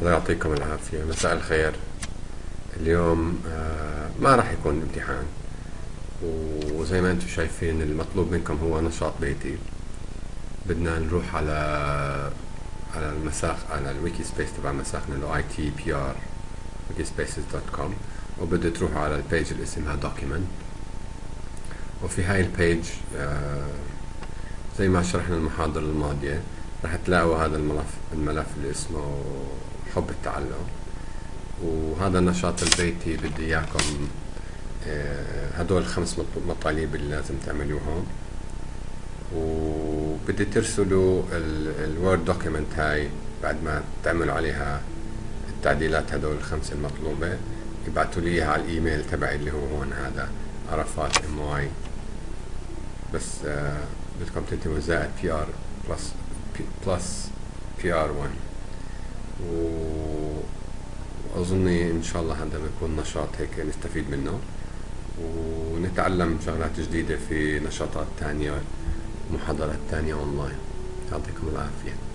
الله يعطيكم العافية. مساء الخير. اليوم آه، ما راح يكون امتحان. وزي ما أنتم شايفين المطلوب منكم هو نشاط بيتي. بدنا نروح على على المساخ على الويكي سبيس تبع مساخنا اللي اي تي بي ار wikispaces.com وبدكم تروحوا على ال page اللي اسمها document. وفي هاي ال page آه، زي ما شرحنا المحاضرة الماضية راح تلاقوا هذا الملف الملف اللي اسمه حب التعلم. وهذا النشاط البيتي بدي إياكم آه، هدول الخمس مطالب اللي لازم تعملوهم وبدي ترسلوا ال Word document هاي بعد ما تعملوا عليها التعديلات هدول الخمسة المطلوبة. يبعثوا لي إياها على الإيميل تبعي اللي هو هون هذا عرفات MY. بس آه بدكم تكتبوا زائد بي ار بلس بلس بي ار 1 واظني إن شاء الله هذا بيكون نشاط هيك نستفيد منه. ونتعلم شغلات جديدة في نشاطات تانية محاضرات تانية اونلاين يعطيكم العافية.